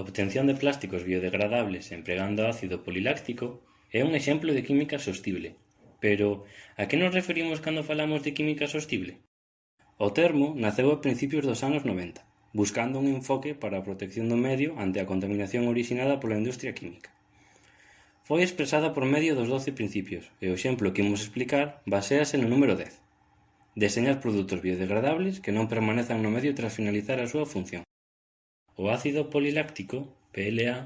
A obtención de plásticos biodegradables empregando ácido poliláctico é un exemplo de química sostible. Pero, a que nos referimos cando falamos de química sostible? O termo naceu a principios dos anos 90, buscando un enfoque para a protección do medio ante a contaminación orixinada pola industria química. Foi expresada por medio dos 12 principios, e o exemplo que imos explicar basease no número 10. Deseñar produtos biodegradables que non permanezan no medio tras finalizar a súa función. O ácido poliláctico, PLA,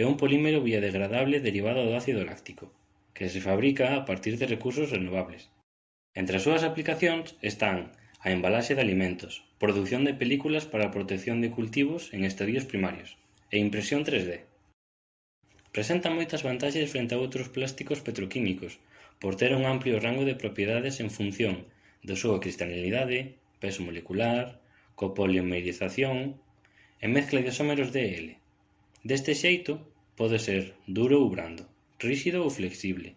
é un polímero biodegradable derivado do ácido láctico, que se fabrica a partir de recursos renovables. Entre as súas aplicacións están a embalaxe de alimentos, produción de películas para a protección de cultivos en estadios primarios e impresión 3D. Presenta moitas vantaxes frente a outros plásticos petroquímicos por ter un amplio rango de propiedades en función da súa cristalinidade, peso molecular, copolimerización, e mezcla isómeros de L. Deste xeito, pode ser duro ou brando, ríxido ou flexible.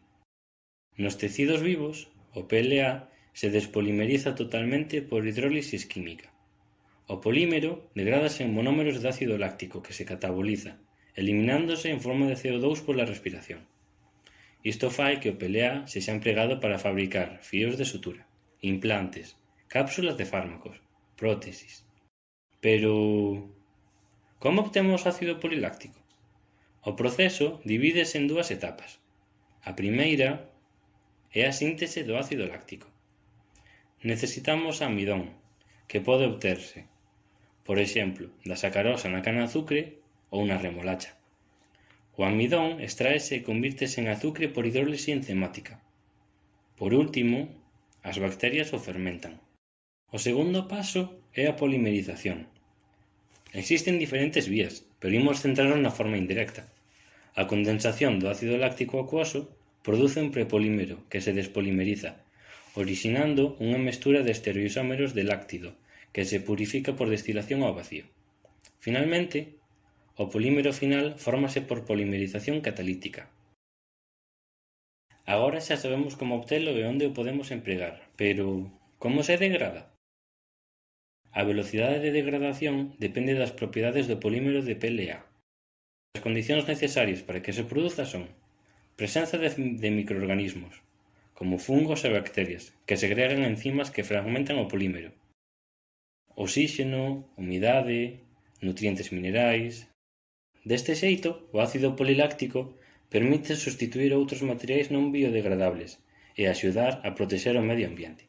Nos tecidos vivos, o PLA se despolimeriza totalmente por hidrólisis química. O polímero degrádase en monómeros de ácido láctico que se cataboliza, eliminándose en forma de CO2 pola respiración. Isto fai que o PLA sexa empregado para fabricar fíos de sutura, implantes, cápsulas de fármacos, prótesis. Pero Como obtemos ácido poliláctico? O proceso divídese en dúas etapas. A primeira é a síntese do ácido láctico. Necesitamos amidón, que pode obterse, por exemplo, da sacarosa na cana de azucre ou na remolacha. O amidón extraese e convírtese en azucre por hidrólise enzimática. Por último, as bacterias o fermentan. O segundo paso é a polimerización Existen diferentes vías, pero imos centrarnos na forma indirecta. A condensación do ácido láctico acuoso produce un prepolímero que se despolimeriza, originando unha mestura de estereoisómeros de láctido, que se purifica por destilación ao vacío. Finalmente, o polímero final fórmase por polimerización catalítica. Agora xa sabemos como obtelo e onde o podemos empregar, pero como se degrada? A velocidade de degradación depende das propiedades do polímero de PLA. As condicións necesarias para que se produza son presenza de, de microorganismos, como fungos e bacterias, que segregan enzimas que fragmentan o polímero. Oxíxeno, humidade, nutrientes minerais... Deste xeito, o ácido poliláctico permite sustituir outros materiais non biodegradables e axudar a protexer o medio ambiente.